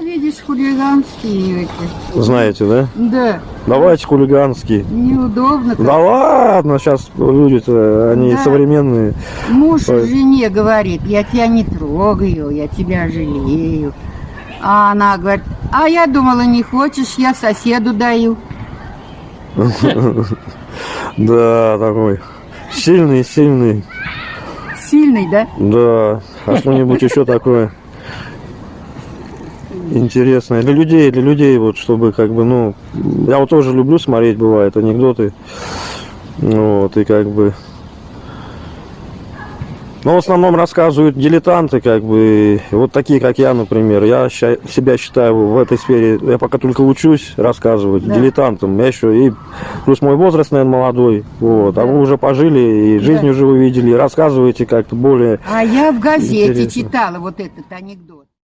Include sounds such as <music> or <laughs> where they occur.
видишь, хулиганские эти. Знаете, да? Да, Давайте хулиганские. неудобно. как. Да ладно, сейчас люди-то, они Да. современные. Муж Ой. жене говорит, я тебя не трогаю, я тебя жалею. А она говорит, а я думала, не хочешь, я соседу даю. <laughs> Да, такой. Сильный, сильный. Сильный, да? Да. А что-нибудь еще такое интересное. Для людей, для людей, вот, чтобы как бы, ну, я вот тоже люблю смотреть, бывает, анекдоты. Вот, и как бы... Но в основном рассказывают дилетанты, как бы, вот такие, как я, например. Я себя считаю в этой сфере, я пока только учусь рассказывать Да. дилетантом. Я еще и, плюс мой возраст, наверное, молодой, вот, а Да. вы уже пожили, и жизнь Да. уже увидели, и рассказываете как-то более А я в газете Интересно. читала вот этот анекдот.